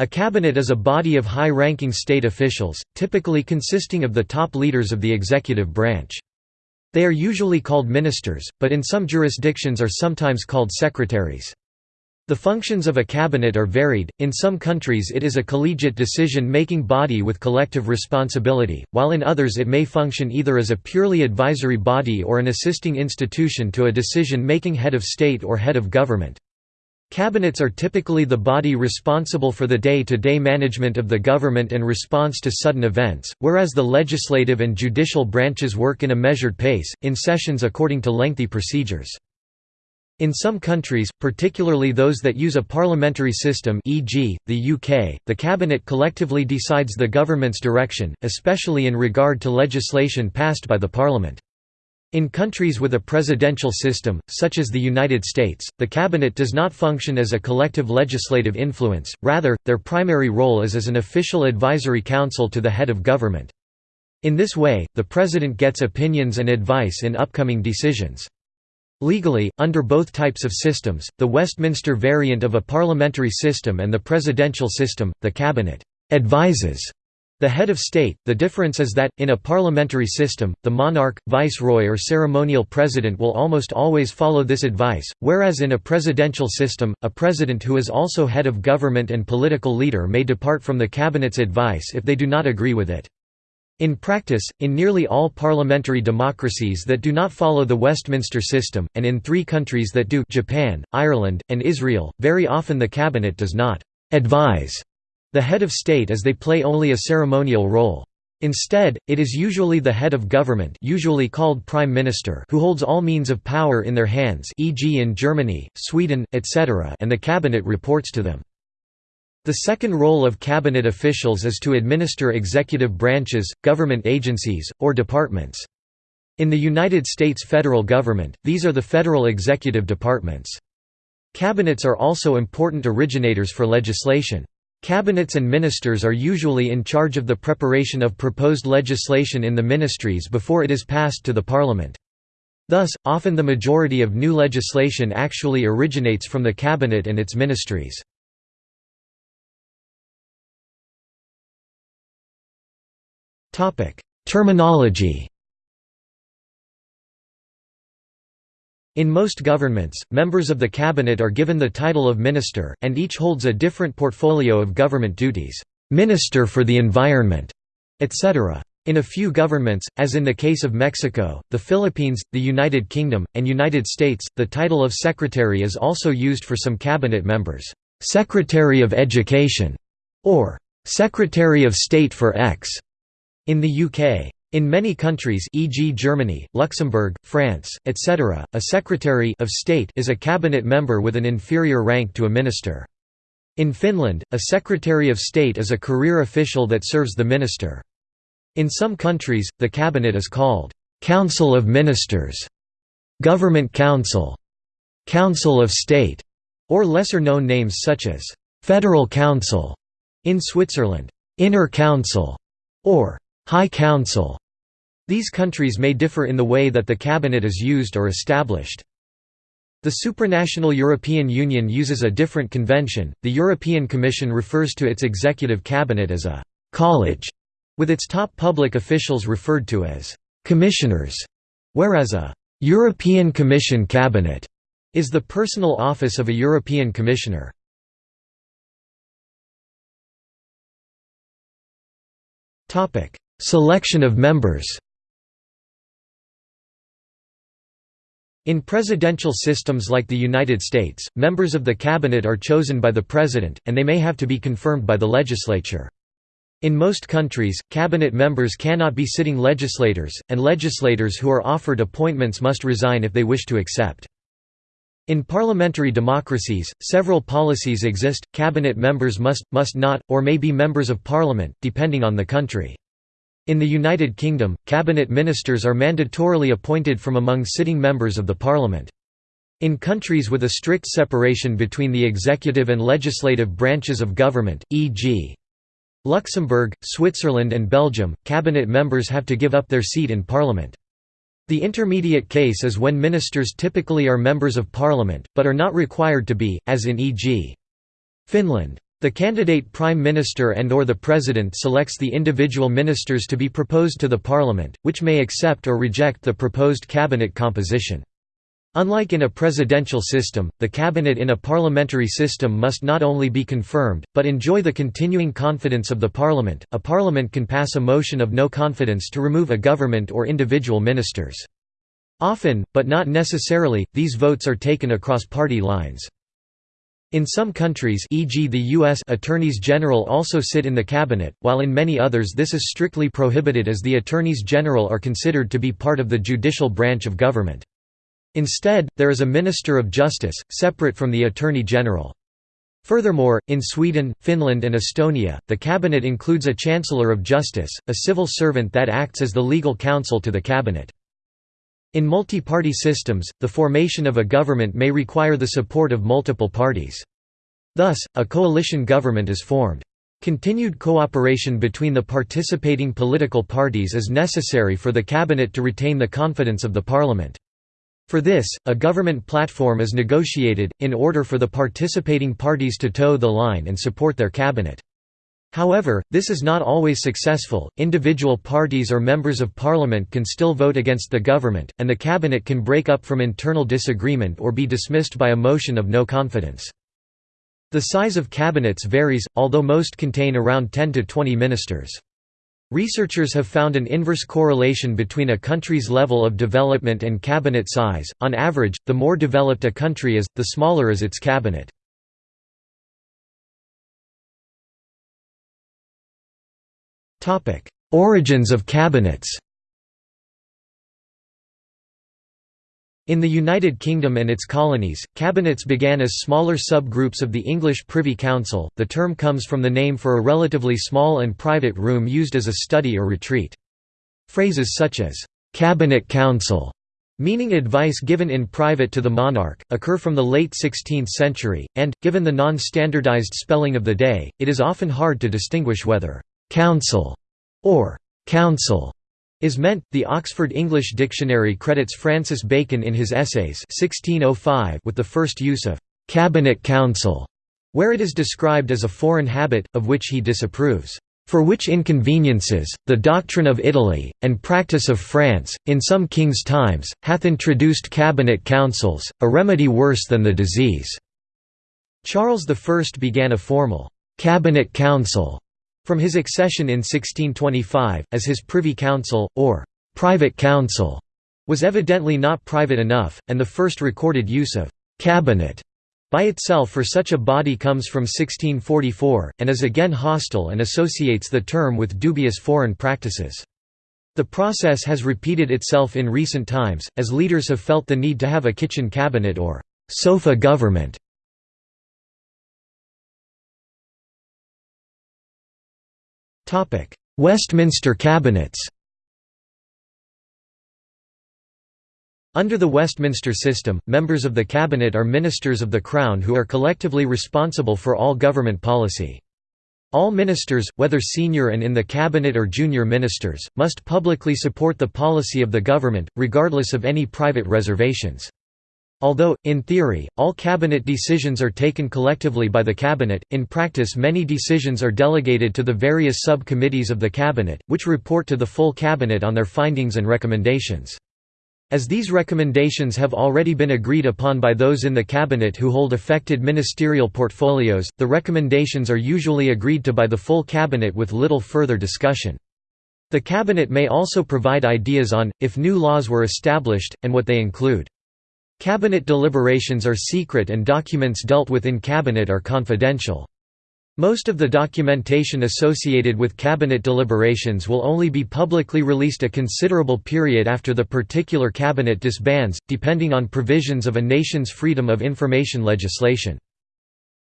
A cabinet is a body of high-ranking state officials, typically consisting of the top leaders of the executive branch. They are usually called ministers, but in some jurisdictions are sometimes called secretaries. The functions of a cabinet are varied, in some countries it is a collegiate decision-making body with collective responsibility, while in others it may function either as a purely advisory body or an assisting institution to a decision-making head of state or head of government. Cabinets are typically the body responsible for the day-to-day -day management of the government and response to sudden events, whereas the legislative and judicial branches work in a measured pace, in sessions according to lengthy procedures. In some countries, particularly those that use a parliamentary system e.g., the UK, the cabinet collectively decides the government's direction, especially in regard to legislation passed by the parliament. In countries with a presidential system, such as the United States, the cabinet does not function as a collective legislative influence, rather, their primary role is as an official advisory council to the head of government. In this way, the president gets opinions and advice in upcoming decisions. Legally, under both types of systems, the Westminster variant of a parliamentary system and the presidential system, the cabinet advises the head of state. The difference is that, in a parliamentary system, the monarch, viceroy, or ceremonial president will almost always follow this advice, whereas in a presidential system, a president who is also head of government and political leader may depart from the cabinet's advice if they do not agree with it. In practice, in nearly all parliamentary democracies that do not follow the Westminster system, and in three countries that do Japan, Ireland, and Israel, very often the cabinet does not «advise» the head of state as they play only a ceremonial role. Instead, it is usually the head of government usually called prime minister who holds all means of power in their hands e.g. in Germany, Sweden, etc. and the cabinet reports to them. The second role of cabinet officials is to administer executive branches, government agencies, or departments. In the United States federal government, these are the federal executive departments. Cabinets are also important originators for legislation. Cabinets and ministers are usually in charge of the preparation of proposed legislation in the ministries before it is passed to the parliament. Thus, often the majority of new legislation actually originates from the cabinet and its ministries. Terminology. In most governments, members of the cabinet are given the title of minister, and each holds a different portfolio of government duties, minister for the environment, etc. In a few governments, as in the case of Mexico, the Philippines, the United Kingdom, and United States, the title of secretary is also used for some cabinet members, Secretary of Education, or Secretary of State for X. In the UK. In many countries e.g. Germany, Luxembourg, France, etc., a Secretary of State is a cabinet member with an inferior rank to a minister. In Finland, a Secretary of State is a career official that serves the minister. In some countries, the cabinet is called «Council of Ministers», «Government Council», «Council of State», or lesser-known names such as «Federal Council» in Switzerland, «Inner Council» or High Council. These countries may differ in the way that the cabinet is used or established. The supranational European Union uses a different convention. The European Commission refers to its executive cabinet as a college, with its top public officials referred to as commissioners, whereas a European Commission cabinet is the personal office of a European Commissioner. Topic: Selection of members In presidential systems like the United States, members of the cabinet are chosen by the president, and they may have to be confirmed by the legislature. In most countries, cabinet members cannot be sitting legislators, and legislators who are offered appointments must resign if they wish to accept. In parliamentary democracies, several policies exist, cabinet members must, must not, or may be members of parliament, depending on the country. In the United Kingdom, cabinet ministers are mandatorily appointed from among sitting members of the parliament. In countries with a strict separation between the executive and legislative branches of government, e.g. Luxembourg, Switzerland and Belgium, cabinet members have to give up their seat in parliament. The intermediate case is when ministers typically are members of parliament, but are not required to be, as in e.g. Finland. The candidate prime minister and or the president selects the individual ministers to be proposed to the parliament, which may accept or reject the proposed cabinet composition. Unlike in a presidential system, the cabinet in a parliamentary system must not only be confirmed, but enjoy the continuing confidence of the parliament. A parliament can pass a motion of no confidence to remove a government or individual ministers. Often, but not necessarily, these votes are taken across party lines. In some countries e.g. the U.S. attorneys general also sit in the cabinet, while in many others this is strictly prohibited as the attorneys general are considered to be part of the judicial branch of government. Instead, there is a Minister of Justice, separate from the Attorney General. Furthermore, in Sweden, Finland and Estonia, the cabinet includes a Chancellor of Justice, a civil servant that acts as the legal counsel to the cabinet. In multi-party systems, the formation of a government may require the support of multiple parties. Thus, a coalition government is formed. Continued cooperation between the participating political parties is necessary for the cabinet to retain the confidence of the parliament. For this, a government platform is negotiated, in order for the participating parties to toe the line and support their cabinet. However, this is not always successful, individual parties or members of parliament can still vote against the government, and the cabinet can break up from internal disagreement or be dismissed by a motion of no confidence. The size of cabinets varies, although most contain around 10 to 20 ministers. Researchers have found an inverse correlation between a country's level of development and cabinet size. On average, the more developed a country is, the smaller is its cabinet. Origins of cabinets In the United Kingdom and its colonies, cabinets began as smaller subgroups of the English Privy Council. The term comes from the name for a relatively small and private room used as a study or retreat. Phrases such as cabinet council, meaning advice given in private to the monarch, occur from the late 16th century, and, given the non-standardized spelling of the day, it is often hard to distinguish whether «counsel» or «council» is meant. The Oxford English Dictionary credits Francis Bacon in his Essays 1605 with the first use of «cabinet council», where it is described as a foreign habit, of which he disapproves. For which inconveniences, the doctrine of Italy, and practice of France, in some kings' times, hath introduced cabinet councils, a remedy worse than the disease." Charles I began a formal «cabinet council» From his accession in 1625, as his Privy Council, or «private council», was evidently not private enough, and the first recorded use of «cabinet» by itself for such a body comes from 1644, and is again hostile and associates the term with dubious foreign practices. The process has repeated itself in recent times, as leaders have felt the need to have a kitchen cabinet or «sofa government» Westminster cabinets Under the Westminster system, members of the cabinet are ministers of the Crown who are collectively responsible for all government policy. All ministers, whether senior and in the cabinet or junior ministers, must publicly support the policy of the government, regardless of any private reservations. Although, in theory, all cabinet decisions are taken collectively by the cabinet, in practice many decisions are delegated to the various sub-committees of the cabinet, which report to the full cabinet on their findings and recommendations. As these recommendations have already been agreed upon by those in the cabinet who hold affected ministerial portfolios, the recommendations are usually agreed to by the full cabinet with little further discussion. The cabinet may also provide ideas on, if new laws were established, and what they include. Cabinet deliberations are secret and documents dealt with in cabinet are confidential. Most of the documentation associated with cabinet deliberations will only be publicly released a considerable period after the particular cabinet disbands, depending on provisions of a nation's freedom of information legislation.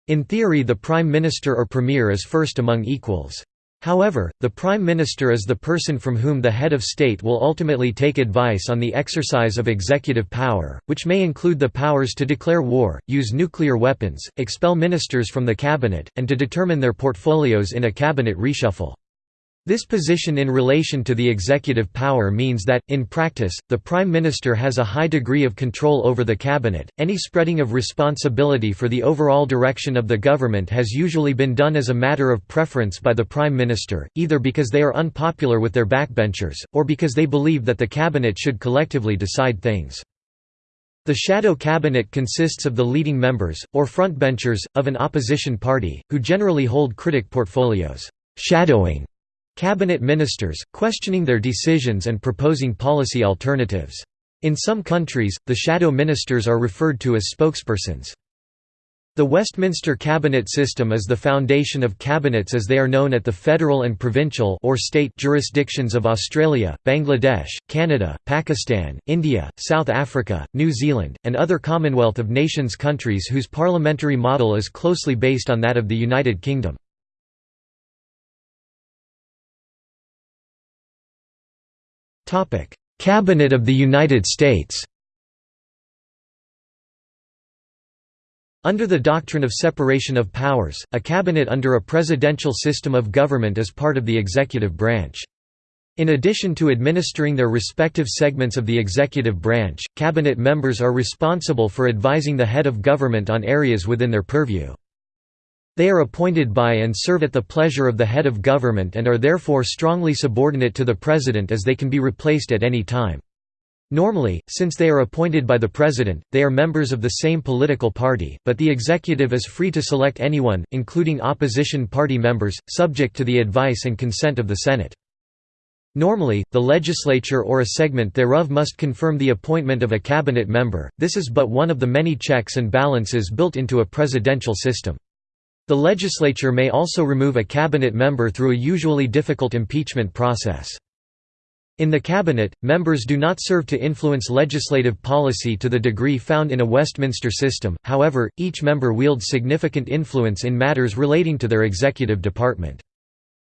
In theory the Prime Minister or Premier is first among equals. However, the Prime Minister is the person from whom the head of state will ultimately take advice on the exercise of executive power, which may include the powers to declare war, use nuclear weapons, expel ministers from the cabinet, and to determine their portfolios in a cabinet reshuffle. This position in relation to the executive power means that, in practice, the Prime Minister has a high degree of control over the cabinet. Any spreading of responsibility for the overall direction of the government has usually been done as a matter of preference by the Prime Minister, either because they are unpopular with their backbenchers, or because they believe that the cabinet should collectively decide things. The shadow cabinet consists of the leading members, or frontbenchers, of an opposition party, who generally hold critic portfolios. Shadowing cabinet ministers, questioning their decisions and proposing policy alternatives. In some countries, the shadow ministers are referred to as spokespersons. The Westminster cabinet system is the foundation of cabinets as they are known at the federal and provincial or state jurisdictions of Australia, Bangladesh, Canada, Pakistan, India, South Africa, New Zealand, and other Commonwealth of Nations countries whose parliamentary model is closely based on that of the United Kingdom. Cabinet of the United States Under the doctrine of separation of powers, a cabinet under a presidential system of government is part of the executive branch. In addition to administering their respective segments of the executive branch, cabinet members are responsible for advising the head of government on areas within their purview. They are appointed by and serve at the pleasure of the head of government and are therefore strongly subordinate to the president as they can be replaced at any time. Normally, since they are appointed by the president, they are members of the same political party, but the executive is free to select anyone, including opposition party members, subject to the advice and consent of the Senate. Normally, the legislature or a segment thereof must confirm the appointment of a cabinet member, this is but one of the many checks and balances built into a presidential system. The legislature may also remove a cabinet member through a usually difficult impeachment process. In the cabinet, members do not serve to influence legislative policy to the degree found in a Westminster system, however, each member wields significant influence in matters relating to their executive department.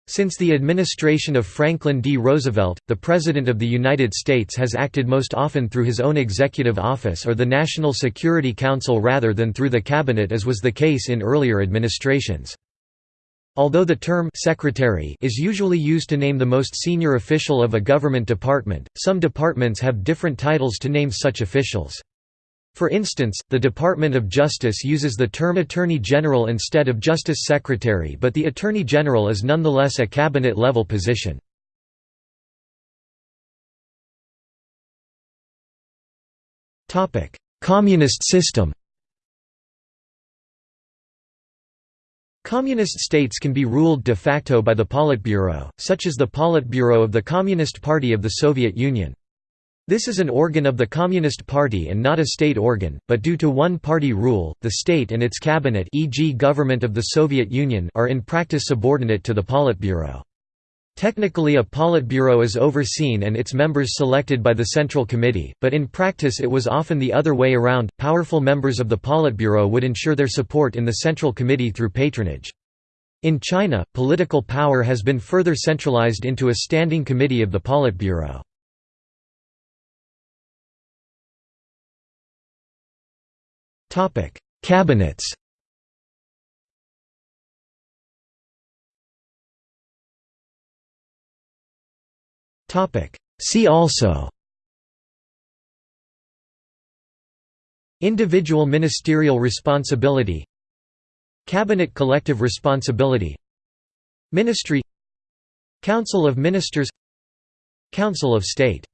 Since the administration of Franklin D. Roosevelt, the President of the United States has acted most often through his own executive office or the National Security Council rather than through the Cabinet as was the case in earlier administrations. Although the term secretary is usually used to name the most senior official of a government department, some departments have different titles to name such officials. For instance, the Department of Justice uses the term Attorney General instead of Justice Secretary but the Attorney General is nonetheless a cabinet-level position. Communist system Communist states can be ruled de facto by the Politburo, such as the Politburo of the Communist Party of the Soviet Union. This is an organ of the Communist Party and not a state organ, but due to one-party rule, the state and its cabinet e.g. government of the Soviet Union are in practice subordinate to the Politburo. Technically a Politburo is overseen and its members selected by the Central Committee, but in practice it was often the other way around, powerful members of the Politburo would ensure their support in the Central Committee through patronage. In China, political power has been further centralized into a standing committee of the Politburo. Cabinets. Topic: See also. Individual ministerial responsibility. Cabinet collective responsibility. Ministry. Council of Ministers. Council of State